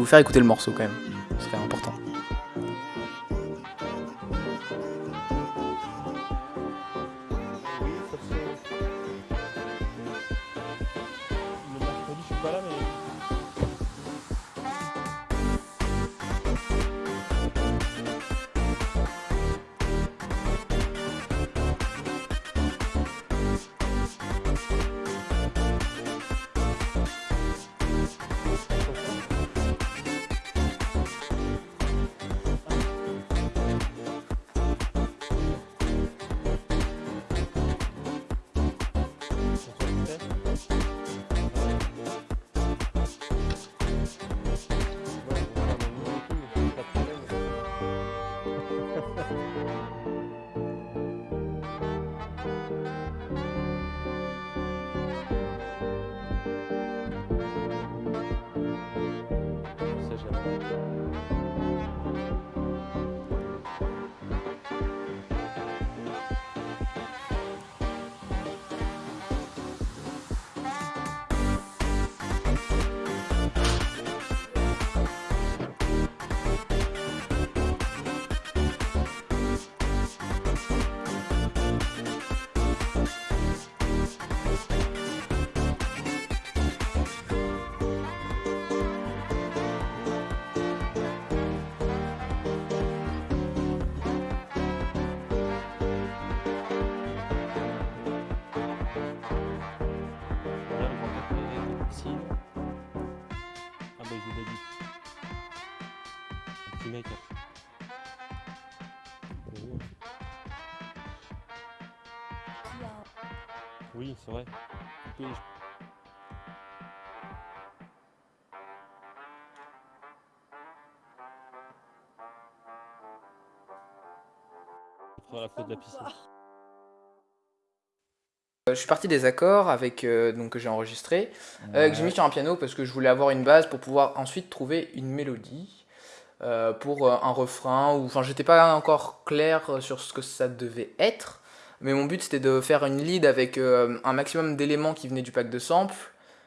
vous faire écouter le morceau quand même, ce serait Oui, c'est vrai. Oui, je- Faire la faute de la piscine. Euh, Je suis parti des accords avec euh, donc que j'ai enregistré, euh, que j'ai mis sur un piano parce que je voulais avoir une base pour pouvoir ensuite trouver une mélodie euh, pour euh, un refrain ou enfin j'étais pas encore clair euh, sur ce que ça devait être, mais mon but c'était de faire une lead avec euh, un maximum d'éléments qui venaient du pack de samples,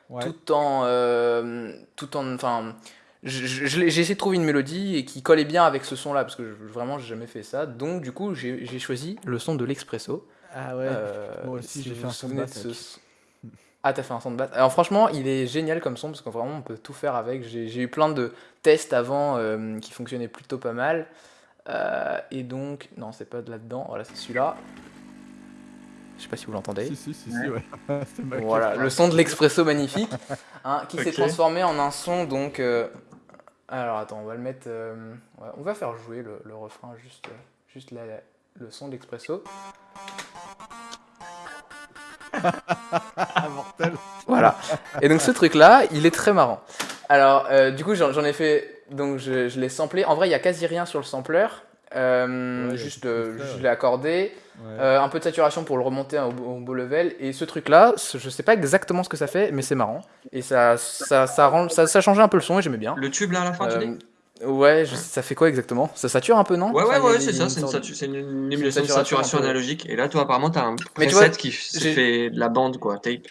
Ouais. tout en euh, tout en enfin j'ai essayé de trouver une mélodie et qui collait bien avec ce son là parce que je- vraiment j'ai jamais fait ça donc du coup j'ai choisi le son de l'expresso Ah ouais. Moi aussi, si j'ai fait un son de ce son- Ah, t'as fait un son de basse. Alors franchement, il est génial comme son parce que vraiment on peut tout faire avec. J'ai eu plein de tests avant euh, qui fonctionnaient plutôt pas mal. Euh, et donc, non, c'est pas de là-dedans. Voilà, c'est celui-là. Je sais pas si vous l'entendez. Si, si, si, ouais. Voilà, le son de l'expresso magnifique, hein, qui s'est transformé en un son donc. euh, Alors attends, on va le mettre. euh, ouais, on va faire jouer le, le refrain juste, juste la- le son de l'expresso. Voilà. Et donc ce truc-là, il est très marrant. Alors, euh, du coup, j'en ai fait. Donc, je, je l'ai samplé. En vrai, il y a quasi rien sur le sampler. Euh, Ouais, juste, euh, truc-là, je l'ai accordé. Ouais. Euh, un peu de saturation pour le remonter au, au beau level. Et ce truc-là, je sais pas exactement ce que ça fait, mais c'est marrant. Et ça, ça, ça, rend, ça, ça changeait un peu le son et j'aimais bien. Le tube là à la fin, tu dis? Ouais, je- ça fait quoi exactement? Ça sature un peu, non? Ouais, ouais, Enfin, ouais, c'est ça, c'est une, sorte- satu- c'est une- une émulation de saturation analogique. Et là, toi, apparemment, t'as un Mais preset vois, qui fait de la bande, quoi, tape.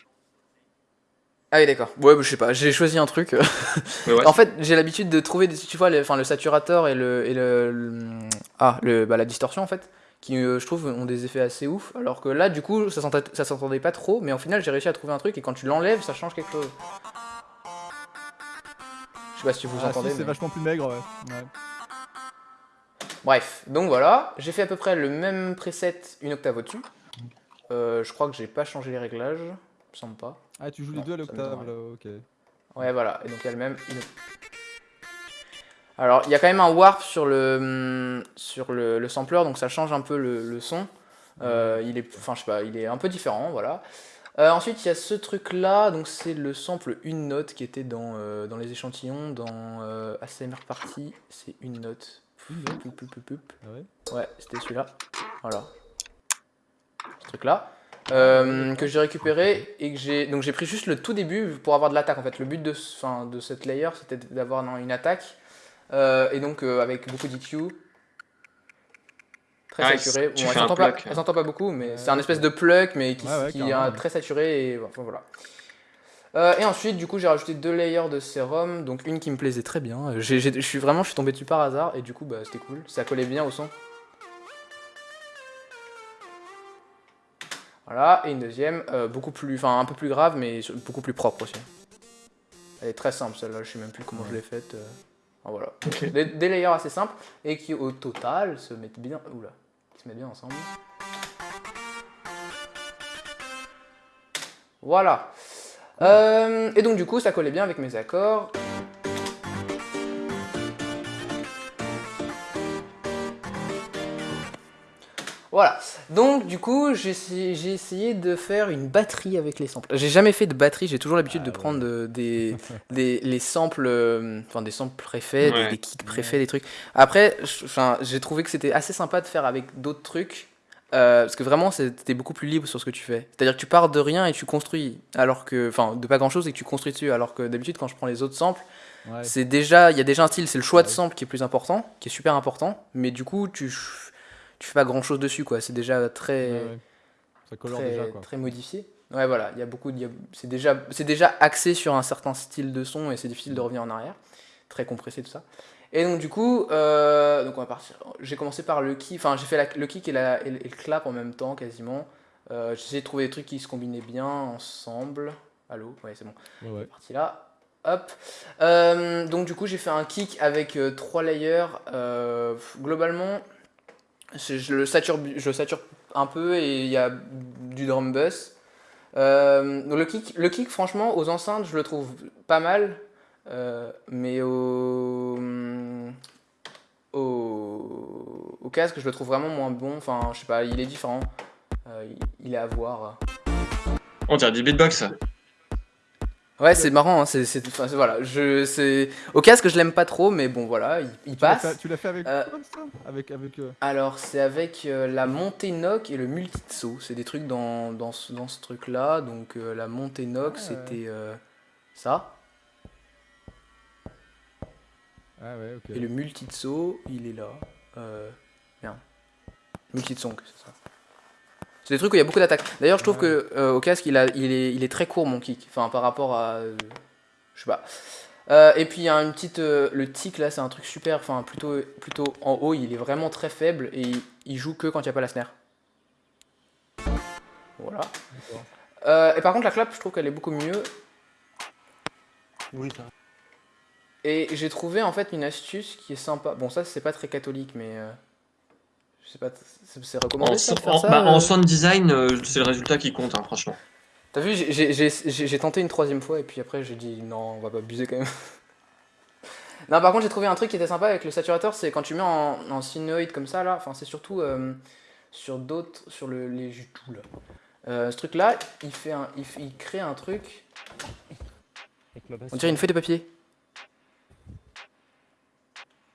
Ah oui, d'accord. Ouais, bah, je sais pas, j'ai choisi un truc. Ouais, En fait, j'ai l'habitude de trouver, des, tu vois, le, enfin, le saturateur et le, et le, le- ah, le, bah, la distorsion en fait, qui euh, je trouve ont des effets assez ouf. Alors que là, du coup, ça s'entendait, ça s'entendait pas trop, mais au final, j'ai réussi à trouver un truc et quand tu l'enlèves, ça change quelque chose. Je sais pas si vous Ah, entendez. si, c'est vachement plus maigre, ouais. ouais. Bref, donc voilà, j'ai fait à peu près le même preset une octave au-dessus. Euh, je crois que j'ai pas changé les réglages, il me semble pas. Ah, tu joues les deux à l'octave, là, ok. Ouais, voilà, et donc il y a le même. une- Alors, il y a quand même un warp sur le, hum, sur le, le sampler, donc ça change un peu le, le son. Euh, il est, enfin, je sais pas, il est un peu différent, voilà. Euh, ensuite, il y a ce truc-là, donc c'est le sample une note qui était dans, euh, dans les échantillons, dans euh, ASMR Party, c'est une note. Poup, poup, poup. Ah ouais Ouais, c'était celui-là. Voilà. Ce truc-là. Euh, que j'ai récupéré et que j'ai donc j'ai pris juste le tout début pour avoir de l'attaque en fait le but de, ce- enfin, de cette layer c'était d'avoir une attaque et donc avec beaucoup d'EQ très Ah, saturé tu bon, elle s'entend pas, beaucoup mais c'est un espèce de pluck mais qui, Ouais, ouais, qui est très saturé et enfin voilà Euh, et ensuite, du coup, j'ai rajouté deux layers de sérum, donc une qui me plaisait très bien. J'ai- Je suis vraiment, je suis tombé dessus par hasard, et du coup, bah, c'était cool. Ça collait bien au son. Voilà, et une deuxième, euh, beaucoup plus, enfin un peu plus grave, mais beaucoup plus propre aussi. Elle est très simple celle-là, je sais même plus comment je l'ai faite. euh. Enfin, voilà. Des, des layers assez simples, et qui au total se mettent bien, oula, se bien ensemble. Voilà. Euh, et donc du coup, ça collait bien avec mes accords. Voilà. Donc du coup, j'ai essayé, de faire une batterie avec les samples. J'ai jamais fait de batterie, j'ai toujours l'habitude Ah de ouais. prendre euh, des, des les samples, euh, enfin des samples préfaits, des, Ouais. des kicks préfaits, des trucs. Après, j'ai trouvé que c'était assez sympa de faire avec d'autres trucs. euh, parce que vraiment, c'était beaucoup plus libre sur ce que tu fais. C'est-à-dire que tu pars de rien et tu construis, alors que, enfin, de pas grand-chose et que tu construis dessus. Alors que d'habitude, quand je prends les autres samples, Ouais. c'est déjà, il y a déjà un style, c'est le choix de sample qui est plus important, qui est super important. Mais du coup, tu, tu fais pas grand-chose dessus, quoi. C'est déjà très, Ouais, ouais. Ça colore très, déjà quoi. très modifié. Ouais, voilà, il y a beaucoup, c'est déjà, c'est déjà axé sur un certain style de son et c'est difficile de revenir en arrière. Très compressé tout ça. Et donc du coup, euh, donc on va partir. J'ai commencé par le kick, enfin j'ai fait la- le kick et, la, et le clap en même temps quasiment. Euh, j'ai essayé de trouver des trucs qui se combinaient bien ensemble. Allô, ouais c'est bon Ouais, partie là. Hop. Euh, donc du coup j'ai fait un kick avec trois layers. Globalement, je le sature, je le un peu et il y a du drum bus. Euh, le kick, le kick franchement aux enceintes je le trouve pas mal, euh, mais au, au au casque je le trouve vraiment moins bon. Enfin je sais pas, il est différent. Euh, il, il est à voir. On dirait du beatbox. Ouais, c'est marrant, hein, c'est, c'est- enfin, c'est- voilà, je, c'est, au casque je l'aime pas trop, mais bon voilà, il, il Tu l'as passe. fait- Tu l'as fait avec Euh, ça Avec avec. euh, Alors c'est avec euh, la montée knock et le multi-saut, c'est des trucs dans, dans ce, dans ce truc là, donc euh, la montée knock Ah, c'était euh, ça, Ah ouais, ok. et le multi-saut il est là, euh, bien, multi-song c'est ça. C'est des trucs où il y a beaucoup d'attaques. D'ailleurs je trouve que euh, au casque il, a, il, est, il est très court mon kick, enfin par rapport à, euh, je sais pas. Euh, et puis il y a une petite, le tic là c'est un truc super, enfin plutôt, plutôt en haut, il est vraiment très faible et il, il joue que quand il n'y a pas la snare. Voilà. Et par contre la clap je trouve qu'elle est beaucoup mieux Oui, ça. et j'ai trouvé en fait une astuce qui est sympa. Bon ça c'est pas très catholique mais je sais pas, c'est recommandé En, ça, de faire en- ça bah, euh en sound design, euh, c'est le résultat qui compte, hein, franchement. T'as vu, j'ai- tenté une troisième fois et puis après j'ai dit non, on va pas abuser quand même. non, par contre, j'ai trouvé un truc qui était sympa avec le saturateur, c'est quand tu mets en, en sinusoid comme ça là, enfin, c'est surtout euh, sur d'autres, sur le, les jutous là. Euh, ce truc là, il, fait un, il, crée un truc, on dirait une feuille de papier.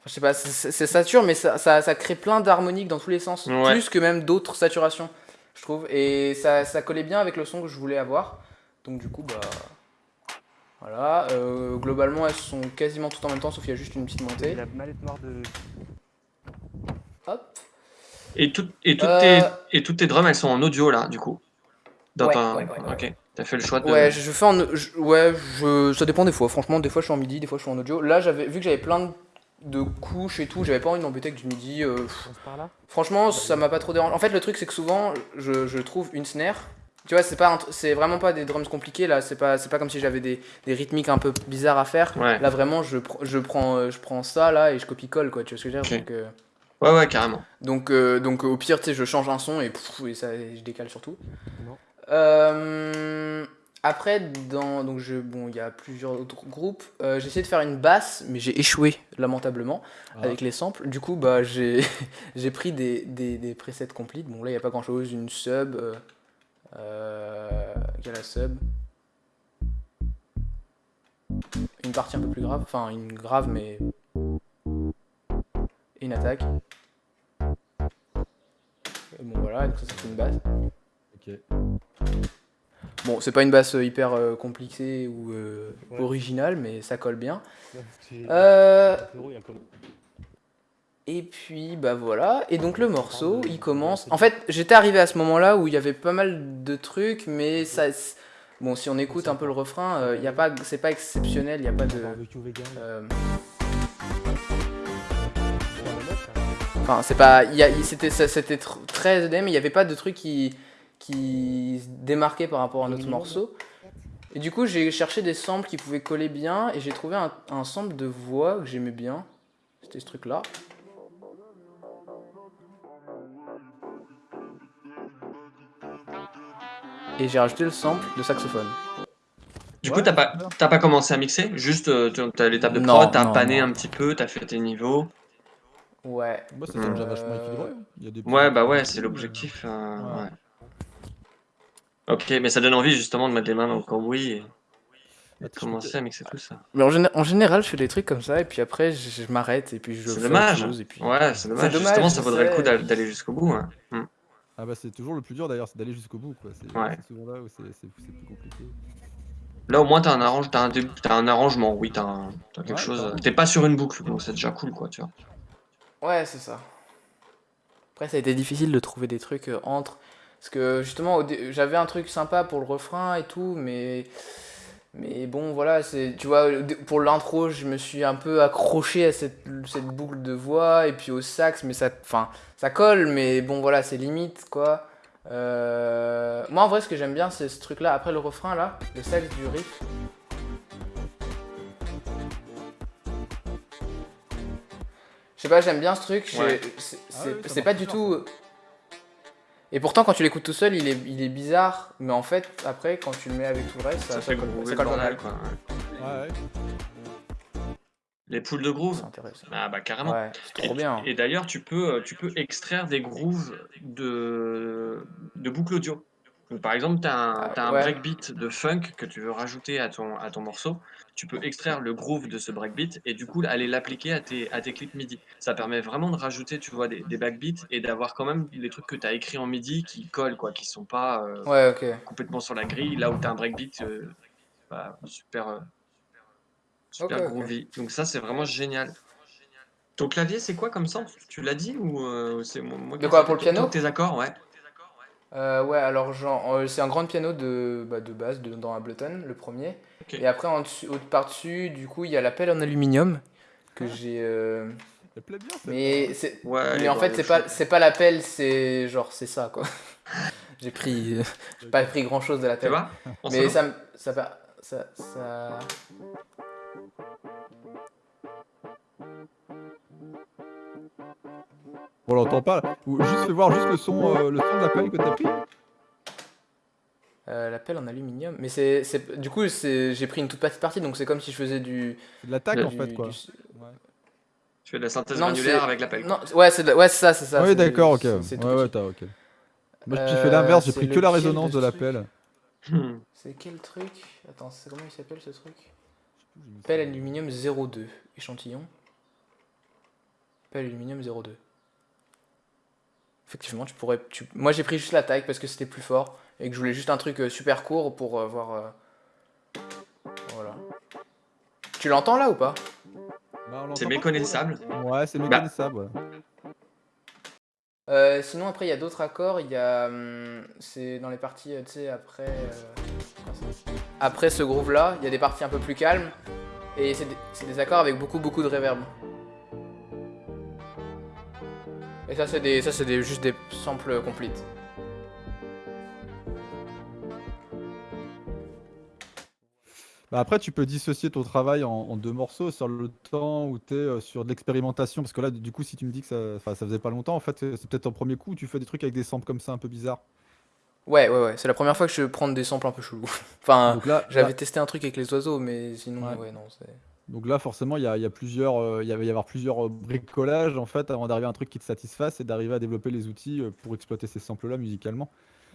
Je sais pas, c'est- sature, mais ça, ça, ça crée plein d'harmoniques dans tous les sens, Ouais. plus que même d'autres saturations, je trouve. Et ça, ça collait bien avec le son que je voulais avoir. Donc du coup, bah... Voilà, euh, globalement elles sont quasiment toutes en même temps, sauf qu'il y a juste une petite Et montée. la mallette noire de. Hop. Et, tout- et, toutes Euh, tes, et toutes tes drums, elles sont en audio, là, du coup? Dans Ouais, ta- ouais, ouais, ouais. Ok. T'as fait le choix de... Ouais, je, je fais en... je- ouais, je, ça dépend des fois. Franchement, des fois je suis en midi, des fois je suis en audio. Là, j'avais vu que j'avais plein de, de couches et tout, j'avais pas envie de m'embêter avec du midi. euh, pff, On se par là? Franchement, ça m'a pas trop dérangé. En fait, le truc, c'est que souvent, je, je trouve une snare. Tu vois, c'est pas, c'est vraiment pas des drums compliqués là. C'est pas, c'est pas comme si j'avais des, des rythmiques un peu bizarres à faire. Ouais. Là, vraiment, je, pr- je prends, euh, je prends ça là et je copie-colle quoi. Tu vois ce que je veux dire? Donc, euh, Ouais, ouais, carrément. donc, euh, donc, au pire, tu sais, je change un son et, pff, et ça, et je décale surtout. Euh, après, dans, donc je, bon, il y a plusieurs autres groupes. Euh, j'ai essayé de faire une basse, mais j'ai échoué lamentablement Ah. avec les samples. Du coup, bah, j'ai j'ai pris des, des, des presets complete. Bon, là, il n'y a pas grand chose. Une sub. Euh, euh, il y a la sub. Une partie un peu plus grave. Enfin, une grave, mais. Et une attaque. Et bon, voilà. Donc, ça, fait une basse. Ok. Bon, c'est pas une basse hyper euh, compliquée ou euh, Ouais. originale, mais ça colle bien. Euh, il et puis, bah voilà. Et donc, le morceau, il commence. En fait, j'étais arrivé à ce moment-là où il y avait pas mal de trucs, mais ça. Bon, si on écoute un peu le refrain, euh, y a pas, c'est pas exceptionnel, il n'y a pas de... Enfin, c'est pas. il il- C'était tr- très mais il n'y avait pas de truc qui, qui se démarquait par rapport à notre morceau. Et du coup, j'ai cherché des samples qui pouvaient coller bien, et j'ai trouvé un, un sample de voix que j'aimais bien. C'était ce truc-là. Et j'ai rajouté le sample de saxophone. Du Ouais, coup, t'as pas, pas commencé à mixer? Juste, euh, t'as l'étape de Non, prod, t'as pané non. un petit peu, t'as fait tes niveaux. Ouais. Moi, ça déjà Euh, vachement équilibré. hein. Il y a des Ouais, bah ouais, c'est l'objectif. euh, Ouais. ouais. Ok, mais ça donne envie justement de mettre les mains dans le cambouis et, et de je commencer à mixer tout ça. Mais en, géné- en général, je fais des trucs comme ça, et puis après, je, je m'arrête, et puis je C'est fais dommage. autre chose, et puis... Ouais, c'est dommage. dommage, Justement, ça vaudrait le coup d'a- d'aller jusqu'au bout. hein. Hmm. Ah bah c'est toujours le plus dur d'ailleurs, c'est d'aller jusqu'au bout quoi. C'est Ouais. c'est souvent là où c'est c'est- c'est plus compliqué. Là, au moins, t'as un, arrange... t'as un, dé- t'as un arrangement. Oui, t'as un... t'as quelque Ouais, chose. T'es pas sur une boucle, donc c'est déjà cool, quoi, tu vois. Ouais, c'est ça. Après, ça a été difficile de trouver des trucs euh, entre. Parce que justement, j'avais un truc sympa pour le refrain et tout, mais. Mais bon, voilà, c'est. Tu vois, pour l'intro, je me suis un peu accroché à cette, cette boucle de voix et puis au sax, mais ça. Enfin, ça colle, mais bon, voilà, c'est limite, quoi. Euh, Moi, en vrai, ce que j'aime bien, c'est ce truc-là. Après le refrain, là, le sax du riff. Je sais pas, j'aime bien ce truc. Ouais. C'est Ah oui, pas du tout. Et pourtant, quand tu l'écoutes tout seul, il est, il est bizarre. Mais en fait, après, quand tu le mets avec tout le reste, ça, Ça fait colle, groover ça le colle pas bordel, mal. quoi. ouais. Ouais, ouais. Les poules de groove. C'est intéressant. Ah bah carrément. Ouais, trop Et- bien. Et d'ailleurs, tu peux, euh, tu peux extraire des grooves de, de boucles audio. Par exemple, tu as un, Ah, t'as un ouais. breakbeat de funk que tu veux rajouter à ton, à ton morceau. Tu peux extraire le groove de ce breakbeat et du coup aller l'appliquer à tes, à tes clips MIDI. Ça permet vraiment de rajouter, tu vois, des, des backbeats et d'avoir quand même les trucs que tu as écrits en MIDI qui collent, quoi, qui sont pas euh, Ouais, complètement sur la grille. Là où tu as un breakbeat euh, bah, super, euh, super groovy. Donc ça, c'est vraiment génial. Ton clavier, c'est quoi comme sample Tu l'as dit ou c'est moi, moi De quoi, pour le piano? Tes accords, ouais. Euh, ouais, alors, genre, euh, c'est un grand piano de, bah, de base de, dans Ableton, le premier. Et après, en dessus, au- par-dessus, du coup, il y a la pelle en aluminium que j'ai. euh, plaît bien. Mais, Ouais, mais en fait, c'est pas, c'est pas la pelle, c'est genre, c'est ça, quoi. j'ai pris. euh, j'ai pas pris grand-chose de la pelle. Mais ça, me- ça, va- ça, ça... On l'entend pas. juste fais voir juste le son, euh, le son de la pelle que t'as pris. euh, la pelle en aluminium. Mais c'est, c'est, du coup, c'est, j'ai pris une toute petite partie, donc c'est comme si je faisais du. C'est de l'attaque en fait quoi. du- Ouais. Tu fais de la synthèse Non, granulaire avec l'appel. Non, ouais, c'est, de ouais, c'est ça, c'est ça. Oui d'accord ok. Ouais ouais petit. t'as ok. Moi j'ai Euh, fait l'inverse, j'ai c'est pris que la de résonance ce de la truc pelle. Hmm. C'est quel truc Attends, c'est comment il s'appelle ce truc Pelle aluminium 02, échantillon. Pelle aluminium 02. Effectivement, tu pourrais. Tu... Moi j'ai pris juste la taille parce que c'était plus fort et que je voulais juste un truc euh, super court pour euh, voir. euh, Voilà. Tu l'entends là ou pas? Bah, C'est méconnaissable. Ouais c'est Bah. méconnaissable. ouais. Euh, Sinon, après, il y a d'autres accords. Il y a. hum, c'est dans les parties, tu sais, après. euh, Après ce groove là, il y a des parties un peu plus calmes. Et c'est des, c'est des accords avec beaucoup, beaucoup de reverb. Et ça, c'est des, ça, c'est des, juste des samples complètes. Bah après, tu peux dissocier ton travail en, en deux morceaux sur le temps où tu es sur de l'expérimentation. Parce que là, du coup, si tu me dis que ça, enfin, ça faisait pas longtemps, en fait, c'est peut-être en premier coup où tu fais des trucs avec des samples comme ça un peu bizarres. Ouais, ouais, ouais. C'est la première fois que je prends des samples un peu chelous. enfin, j'avais testé un truc avec les oiseaux, mais sinon, Ouais. ouais, non, c'est. Donc là, forcément, il y a, il y a plusieurs, euh, il y va y avoir plusieurs euh, bricolages en fait avant d'arriver à un truc qui te satisfasse et d'arriver à développer les outils euh, pour exploiter ces samples-là musicalement.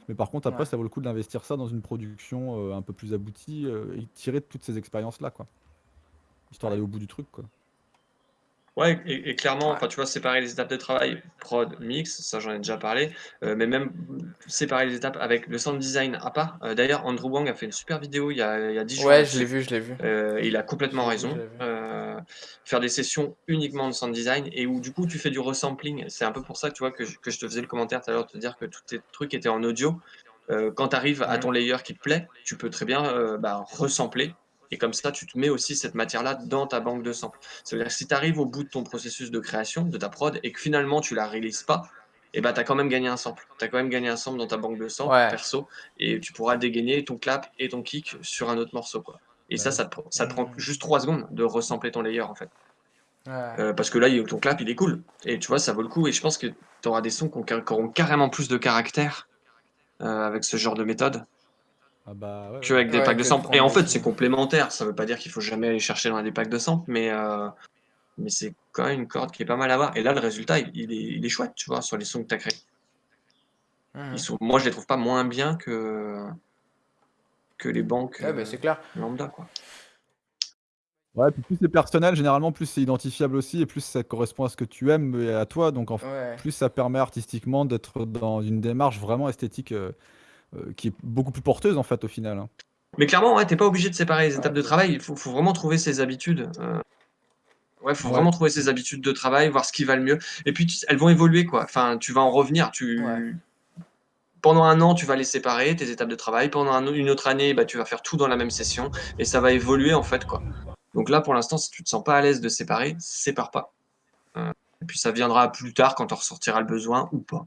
Mais par contre, après, Ouais. ça vaut le coup d'investir ça dans une production euh, un peu plus aboutie euh, et tirer de toutes ces expériences-là, quoi. Histoire d'aller au bout du truc, quoi. Ouais, et, et clairement, enfin, tu vois, séparer les étapes de travail, prod, mix, ça j'en ai déjà parlé, euh, mais même séparer les étapes avec le sound design à part. Euh, D'ailleurs, Andrew Wang a fait une super vidéo il y a, il y a 10 jours. Ouais, je l'ai vu, je l'ai vu. Euh, il a complètement raison. faire des sessions uniquement de sound design et où du coup tu fais du resampling. C'est un peu pour ça que tu vois que je, que je te faisais le commentaire tout à l'heure de te dire que tous tes trucs étaient en audio. euh, quand tu arrives à ton layer qui te plaît, tu peux très bien euh, bah, resampler. Et comme ça, tu te mets aussi cette matière-là dans ta banque de samples. Ça veut dire que si tu arrives au bout de ton processus de création, de ta prod, et que finalement tu la releases pas, et bah, tu as quand même gagné un sample. Tu as quand même gagné un sample dans ta banque de samples Ouais. perso, et tu pourras dégainer ton clap et ton kick sur un autre morceau. Quoi. Et ça, Ouais. ça te, pr- ça te prend juste 3 secondes de resampler ton layer en fait. Ouais. Euh, parce que là, ton clap, il est cool. Et tu vois, ça vaut le coup. Et je pense que tu auras des sons qui auront carrément plus de caractère euh, avec ce genre de méthode Ah bah ouais, qu'avec des Ouais, packs de que samples. Et en fait, c'est complémentaire. Ça veut pas dire qu'il faut jamais aller chercher dans des packs de samples, mais, euh, mais c'est quand même une corde qui est pas mal à voir. Et là, le résultat, il, il est, il est chouette, tu vois, sur les sons que tu as créés. Mhm. Ils sont, moi, je les trouve pas moins bien que, que les banques Ouais, bah, euh, c'est clair. lambda, quoi. Ouais, puis plus c'est personnel, généralement, plus c'est identifiable aussi, et plus ça correspond à ce que tu aimes et à toi. Donc, en f- Ouais. plus ça permet artistiquement d'être dans une démarche vraiment esthétique euh, euh, qui est beaucoup plus porteuse, en fait, au final. hein. Mais clairement, ouais, t'es pas obligé de séparer les étapes de travail. Il faut, faut vraiment trouver ses habitudes. euh, Ouais, faut Ouais. vraiment trouver ses habitudes de travail, voir ce qui va le mieux. Et puis, tu- elles vont évoluer, quoi. Enfin, tu vas en revenir. Tu... Ouais. Pendant un an, tu vas les séparer, tes étapes de travail. Pendant un- une autre année, bah, tu vas faire tout dans la même session. Et ça va évoluer, en fait, quoi. Donc là, pour l'instant, si tu te sens pas à l'aise de séparer, sépare pas. Euh, et puis, ça viendra plus tard quand on ressortira le besoin ou pas.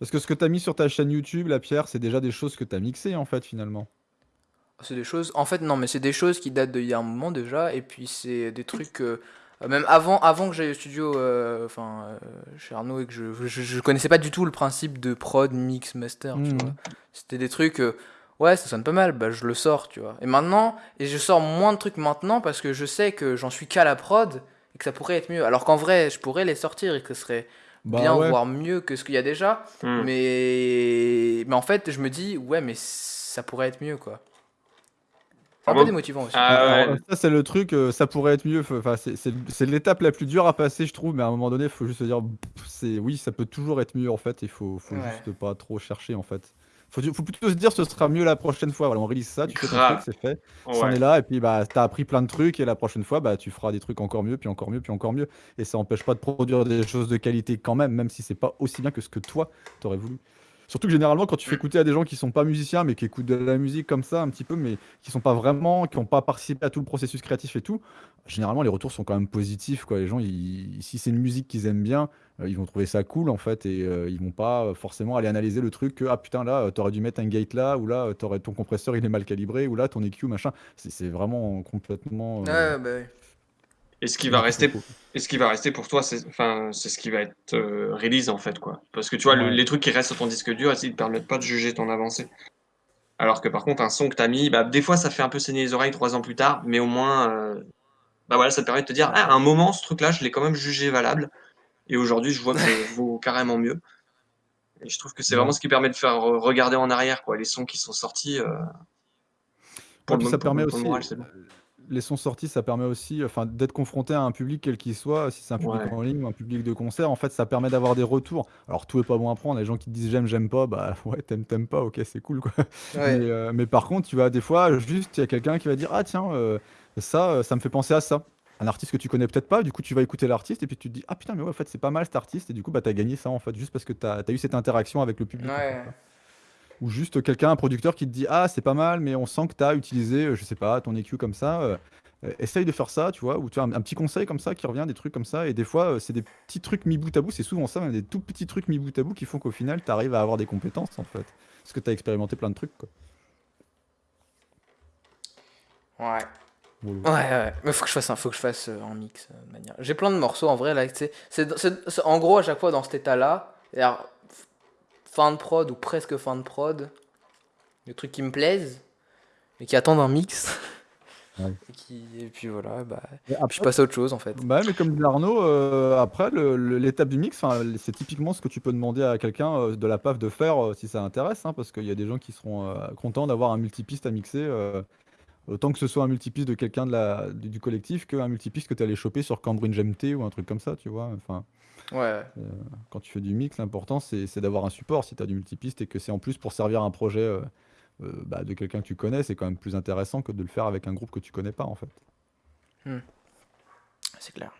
Parce que ce que tu as mis sur ta chaîne YouTube, la Pierre, c'est déjà des choses que tu as mixées, en fait, finalement. C'est des choses. En fait, non, mais c'est des choses qui datent d'il y a un moment déjà. Et puis, c'est des trucs. euh, même avant, avant que j'aille au studio euh, enfin, euh, chez Arnaud et que je, je, je connaissais pas du tout le principe de prod, mix, master. vois. C'était des trucs. ouais, ça sonne pas mal. Bah, je le sors, tu vois. Et maintenant, et je sors moins de trucs maintenant parce que je sais que j'en suis qu'à la prod et que ça pourrait être mieux. Alors qu'en vrai, je pourrais les sortir et que ce serait Bah bien, ouais. voire mieux que ce qu'il y a déjà. Hmm. Mais, mais en fait, je me dis, ouais, mais ça pourrait être mieux, quoi. C'est Ah un bon peu démotivant aussi. Ah ouais. ça, c'est le truc, euh, ça pourrait être mieux. Enfin, c'est- c'est c'est l'étape la plus dure à passer, je trouve, mais à un moment donné, il faut juste se dire, c'est oui, ça peut toujours être mieux, en fait. Il faut, faut Ouais. juste pas trop chercher, en fait. Faut, faut plutôt se dire, ce sera mieux la prochaine fois. Voilà, on release ça, tu fais ton Grave. truc, c'est fait. C'en Ouais. est là, et puis bah, t'as appris plein de trucs, et la prochaine fois, bah, tu feras des trucs encore mieux, puis encore mieux, puis encore mieux. Et ça empêche pas de produire des choses de qualité quand même, même si c'est pas aussi bien que ce que toi, t'aurais voulu. Surtout que généralement, quand tu fais écouter à des gens qui sont pas musiciens, mais qui écoutent de la musique comme ça, un petit peu, mais qui sont pas vraiment, qui ont pas participé à tout le processus créatif et tout, généralement, les retours sont quand même positifs, quoi. Les gens, ils- si c'est une musique qu'ils aiment bien, euh, ils vont trouver ça cool, en fait, et euh, ils vont pas euh, forcément aller analyser le truc que, ah putain, là, euh, t'aurais dû mettre un gate là, ou là, t'aurais, ton compresseur, il est mal calibré, ou là, ton EQ, machin. C'est c'est vraiment complètement. bah oui. Et ce qui va rester. Et ce qui va rester pour toi, c'est enfin, c'est ce qui va être euh, release en fait, quoi. Parce que tu vois, le- Ouais. les trucs qui restent sur ton disque dur, ils ne te permettent pas de juger ton avancée. Alors que par contre, un son que tu as mis, bah, des fois, ça fait un peu saigner les oreilles trois ans plus tard, mais au moins, euh, bah voilà, ça te permet de te dire, ah, à un moment, ce truc-là, je l'ai quand même jugé valable. Et aujourd'hui, je vois que ça vaut carrément mieux. Et je trouve que c'est Ouais. vraiment ce qui permet de faire re- regarder en arrière, quoi, les sons qui sont sortis. euh, Ouais, le puis mo- ça pour permet pour aussi, moral. Les sons sortis, ça permet aussi enfin, d'être confronté à un public quel qu'il soit, si c'est un public Ouais. en ligne ou un public de concert, en fait, ça permet d'avoir des retours. Alors, tout est pas bon à prendre, les gens qui te disent j'aime, j'aime pas, bah ouais, t'aimes, t'aimes pas, ok, c'est cool, quoi. Ouais. Euh, mais par contre, tu vas des fois, juste, il y a quelqu'un qui va dire ah tiens, euh, ça, euh, ça me fait penser à ça. Un artiste que tu connais peut-être pas, du coup, tu vas écouter l'artiste et puis tu te dis ah putain, mais ouais, en fait, c'est pas mal cet artiste, et du coup, bah, t'as gagné ça, en fait, juste parce que t'as as eu cette interaction avec le public. en fait, Ouais. quoi. Ou juste quelqu'un, un producteur qui te dit Ah, c'est pas mal, mais on sent que tu as utilisé, euh, je sais pas, ton EQ comme ça. euh, euh, essaye de faire ça, tu vois. Ou tu as un, un petit conseil comme ça qui revient, des trucs comme ça. Et des fois, euh, c'est des petits trucs mis bout à bout. C'est souvent ça, même des tout petits trucs mis bout à bout qui font qu'au final, tu arrives à avoir des compétences, en fait. Parce que tu as expérimenté plein de trucs, quoi. Ouais. Voilà. Ouais, ouais. Mais faut que je fasse un, faut que je fasse euh, en mix euh, de manière. J'ai plein de morceaux en vrai là. tu sais. C'est, c'est- c'est- en gros à chaque fois dans cet état-là. Fin de prod ou presque fin de prod. Des trucs qui me plaisent, mais qui attendent un mix. Ouais. et, qui, et puis voilà, bah, puis je après, passe à autre chose en fait. Bah mais comme dit Arnaud, euh, après, l'étape du mix, c'est typiquement ce que tu peux demander à quelqu'un euh, de la PAF de faire euh, si ça intéresse, hein, parce qu'il y a des gens qui seront euh, contents d'avoir un multipiste à mixer, euh, autant que ce soit un multipiste de quelqu'un de la, du, du collectif qu'un multipiste que tu allais choper sur Cambridge MT ou un truc comme ça, tu vois. Enfin, Ouais. quand tu fais du mix, l'important c'est c'est d'avoir un support si tu as du multipiste et que c'est en plus pour servir un projet euh, euh, bah, de quelqu'un que tu connais, c'est quand même plus intéressant que de le faire avec un groupe que tu connais pas en fait. C'est clair.